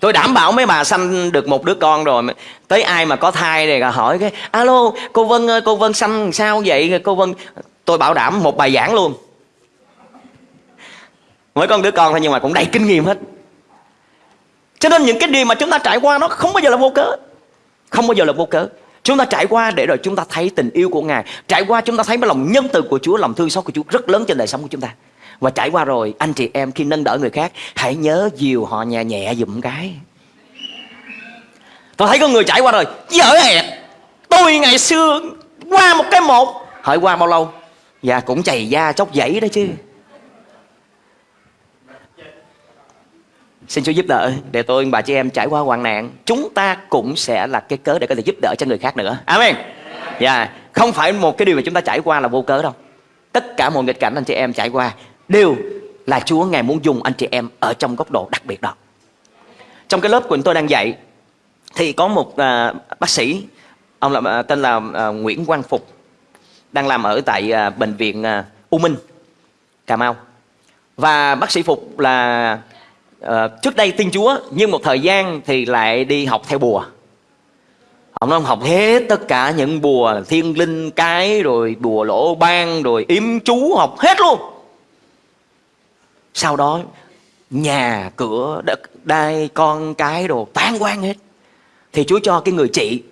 Tôi đảm bảo mấy bà sanh được một đứa con rồi. Tới ai mà có thai này hỏi cái, alo, cô vân ơi, cô vân sanh sao vậy? Cô vân, tôi bảo đảm một bài giảng luôn. Mỗi con đứa con thôi nhưng mà cũng đầy kinh nghiệm hết. Cho nên những cái điều mà chúng ta trải qua nó không bao giờ là vô cớ. Không bao giờ là vô cớ. Chúng ta trải qua để rồi chúng ta thấy tình yêu của Ngài. Trải qua chúng ta thấy cái lòng nhân từ của Chúa, Lòng thương xót của Chúa rất lớn trên đời sống của chúng ta. Và trải qua rồi, anh chị em khi nâng đỡ người khác, Hãy nhớ dìu họ nhẹ nhẹ dùm cái. Tôi thấy có người trải qua rồi Dở hẹn Tôi ngày xưa qua một cái một. Hỏi qua bao lâu? Dạ cũng chày da chốc dãy đó chứ. Xin Chúa giúp đỡ để tôi bà chị em trải qua hoạn nạn. Chúng ta cũng sẽ là cái cớ để có thể giúp đỡ cho người khác nữa. Amen. Dạ yeah. Không phải một cái điều mà chúng ta trải qua là vô cớ đâu. Tất cả mọi nghịch cảnh anh chị em trải qua Đều là Chúa Ngài muốn dùng anh chị em Ở trong góc độ đặc biệt đó. Trong cái lớp của tôi đang dạy Thì có một uh, bác sĩ Ông là, uh, tên là uh, Nguyễn Quang Phục Đang làm ở tại uh, bệnh viện uh, U Minh Cà Mau. Và bác sĩ Phục là Ờ, trước đây tin Chúa, nhưng một thời gian thì lại đi học theo bùa. Ông nói ông học hết tất cả những bùa thiên linh cái, rồi bùa lỗ ban, rồi yếm chú, học hết luôn. Sau đó, nhà cửa đất đai con cái đồ tan quan hết. Thì Chúa cho cái người chị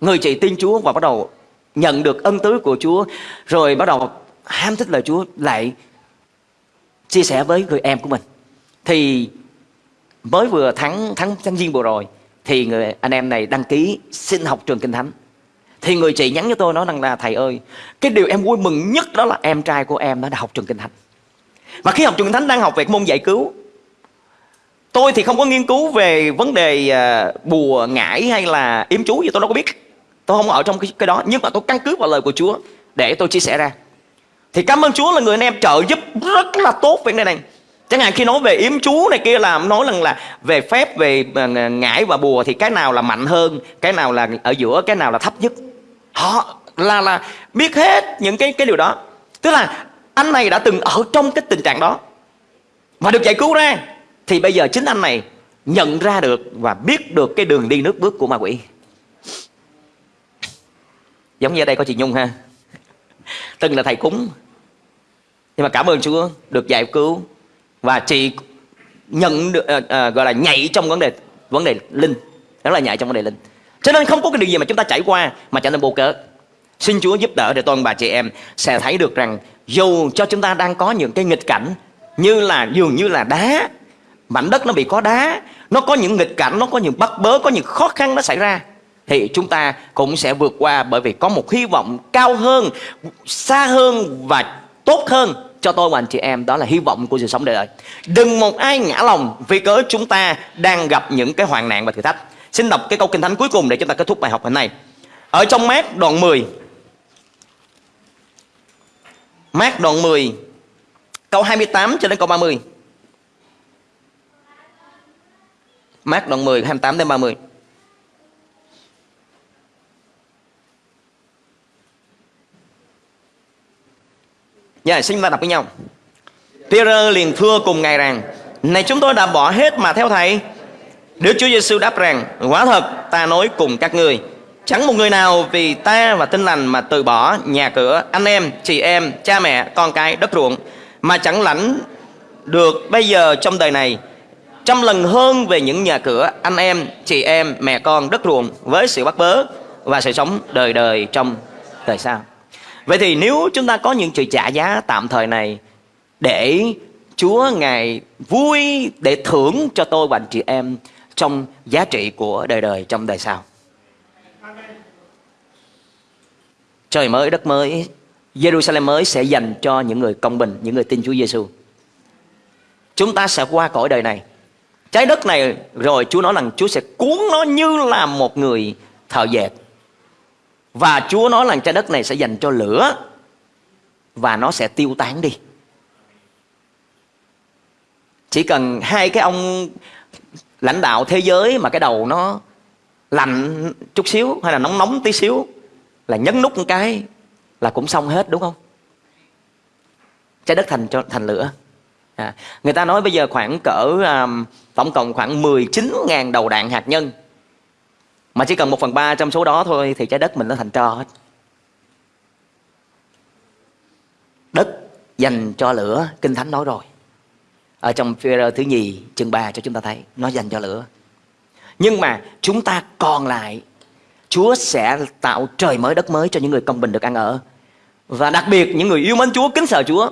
người chị tin Chúa và bắt đầu nhận được ân tứ của Chúa, rồi bắt đầu ham thích lời Chúa, lại chia sẻ với người em của mình. Thì mới vừa thắng thắng tháng giêng vừa rồi thì người anh em này đăng ký xin học trường kinh thánh. Thì người chị nhắn cho tôi nói rằng là thầy ơi cái điều em vui mừng nhất đó là em trai của em nó đã học trường kinh thánh. Và khi học trường kinh thánh đang học về môn giải cứu tôi thì không có nghiên cứu về vấn đề à, bùa ngải hay là yếm chú gì tôi đâu có biết. Tôi không ở trong cái, cái đó nhưng mà tôi căn cứ vào lời của Chúa để tôi chia sẻ ra. Thì cảm ơn Chúa là người anh em trợ giúp rất là tốt về này này chẳng hạn khi nói về yếm chú này kia là nói rằng là về phép, về ờ, ngải và bùa thì cái nào là mạnh hơn, cái nào là ở giữa, cái nào là thấp nhất? Họ là là biết hết những cái cái điều đó. Tức là anh này đã từng ở trong cái tình trạng đó mà được giải cứu ra. Thì bây giờ chính anh này nhận ra được và biết được cái đường đi nước bước của ma quỷ. Giống như ở đây có chị nhung ha. Từng là thầy cúng. Nhưng mà cảm ơn chúa được giải cứu và chị nhận được uh, uh, gọi là nhảy trong vấn đề vấn đề linh. Đó là nhảy trong vấn đề linh. Cho nên không có cái điều gì mà chúng ta trải qua mà trở nên vô cớ. Xin Chúa giúp đỡ để toàn bà chị em sẽ thấy được rằng dù cho chúng ta đang có những cái nghịch cảnh như là dường như là đá mảnh đất nó bị có đá nó có những nghịch cảnh nó có những bắt bớ có những khó khăn nó xảy ra thì chúng ta cũng sẽ vượt qua bởi vì có một hy vọng cao hơn xa hơn và tốt hơn cho tôi và anh chị em, đó là hy vọng của sự sống đời đời. Đừng một ai ngã lòng vì cớ chúng ta đang gặp những cái hoàn nạn và thử thách. Xin đọc cái câu kinh thánh cuối cùng để chúng ta kết thúc bài học hôm nay. Ở trong mát đoạn 10 Mát đoạn 10 Câu 28 cho đến câu 30 Mát đoạn 10 28 đến 30 Dạ, xin chúng ta đọc với nhau. Peter liền thưa cùng ngài rằng, này chúng tôi đã bỏ hết mà theo thầy. Đức Chúa Giêsu đáp rằng, quả thật ta nói cùng các ngươi, chẳng một người nào vì ta và tinh lành mà từ bỏ nhà cửa, anh em, chị em, cha mẹ, con cái, đất ruộng mà chẳng lãnh được bây giờ trong đời này trăm lần hơn về những nhà cửa, anh em, chị em, mẹ con, đất ruộng với sự bắt bớ và sự sống đời đời trong đời sau. Vậy thì nếu chúng ta có những sự trả giá tạm thời này để Chúa Ngài vui để thưởng cho tôi và anh chị em trong giá trị của đời đời trong đời sau. Trời mới, đất mới, Jerusalem mới sẽ dành cho những người công bình, những người tin Chúa Giêsu. Chúng ta sẽ qua cõi đời này. Trái đất này rồi Chúa nói rằng Chúa sẽ cuốn nó như là một người thợ dệt và Chúa nói là trái đất này sẽ dành cho lửa Và nó sẽ tiêu tán đi Chỉ cần hai cái ông lãnh đạo thế giới mà cái đầu nó lạnh chút xíu hay là nóng nóng tí xíu là nhấn nút một cái là cũng xong hết đúng không? Trái đất thành cho thành lửa. À, người ta nói bây giờ khoảng cỡ um, tổng cộng khoảng 19.000 đầu đạn hạt nhân mà chỉ cần một phần ba trong số đó thôi thì trái đất mình nó thành tro hết. Đất dành cho lửa, kinh thánh nói rồi. Ở trong phi thứ nhì, chương 3 cho chúng ta thấy, nó dành cho lửa. Nhưng mà chúng ta còn lại, Chúa sẽ tạo trời mới, đất mới cho những người công bình được ăn ở. Và đặc biệt những người yêu mến Chúa, kính sợ Chúa,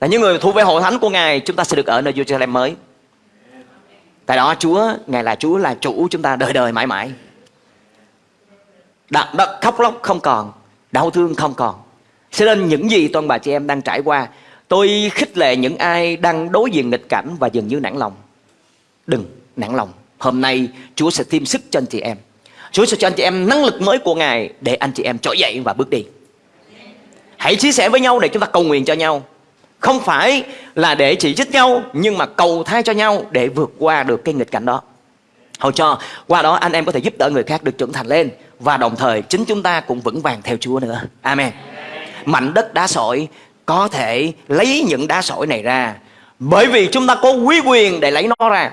là những người thuộc về hội thánh của Ngài, chúng ta sẽ được ở nơi Jerusalem mới. Tại đó Chúa, Ngài là Chúa, là chủ chúng ta đời đời mãi mãi đau, đau, khóc lóc không còn đau thương không còn. Cho nên những gì toàn bà chị em đang trải qua tôi khích lệ những ai đang đối diện nghịch cảnh và dường như nản lòng. Đừng nản lòng. Hôm nay chúa sẽ thêm sức cho anh chị em. Chúa sẽ cho anh chị em năng lực mới của ngài để anh chị em trỗi dậy và bước đi. Hãy chia sẻ với nhau để chúng ta cầu nguyện cho nhau. Không phải là để chỉ trích nhau nhưng mà cầu thay cho nhau để vượt qua được cái nghịch cảnh đó. Hầu cho qua đó anh em có thể giúp đỡ người khác được trưởng thành lên và đồng thời chính chúng ta cũng vững vàng theo Chúa nữa. Amen. Mảnh đất đá sỏi có thể lấy những đá sỏi này ra bởi vì chúng ta có quý quyền để lấy nó ra.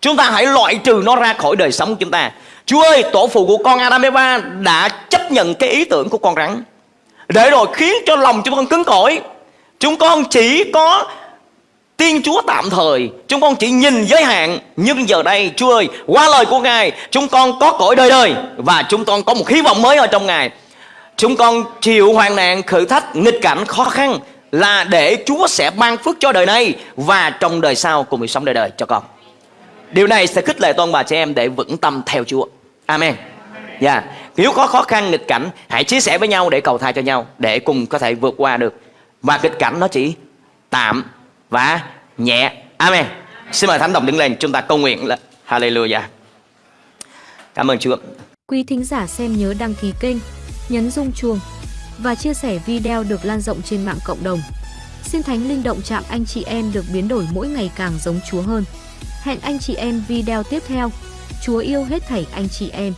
Chúng ta hãy loại trừ nó ra khỏi đời sống của chúng ta. Chúa ơi, tổ phụ của con Adam Eva đã chấp nhận cái ý tưởng của con rắn. Để rồi khiến cho lòng chúng con cứng cỏi. Chúng con chỉ có Tiên Chúa tạm thời, Chúng con chỉ nhìn giới hạn. Nhưng giờ đây, Chúa ơi, Qua lời của Ngài, Chúng con có cõi đời đời Và chúng con có một hy vọng mới ở trong Ngài. Chúng con chịu hoàn nạn, khử thách, nghịch cảnh khó khăn Là để Chúa sẽ ban phước cho đời này Và trong đời sau cùng sống đời đời cho con. Điều này sẽ khích lệ toàn bà trẻ em để vững tâm theo Chúa. Amen. Dạ. Yeah. Nếu có khó khăn, nghịch cảnh, Hãy chia sẻ với nhau để cầu thai cho nhau, Để cùng có thể vượt qua được. Và nghịch cảnh nó chỉ tạm và nhẹ. Amen. Xin mời Thánh Đồng đứng lên, chúng ta cầu nguyện là Hallelujah. Cảm ơn Chúa. Quý thính giả xem nhớ đăng ký kênh, nhấn rung chuông và chia sẻ video được lan rộng trên mạng cộng đồng. Xin Thánh Linh động chạm anh chị em được biến đổi mỗi ngày càng giống Chúa hơn. Hẹn anh chị em video tiếp theo. Chúa yêu hết thảy anh chị em.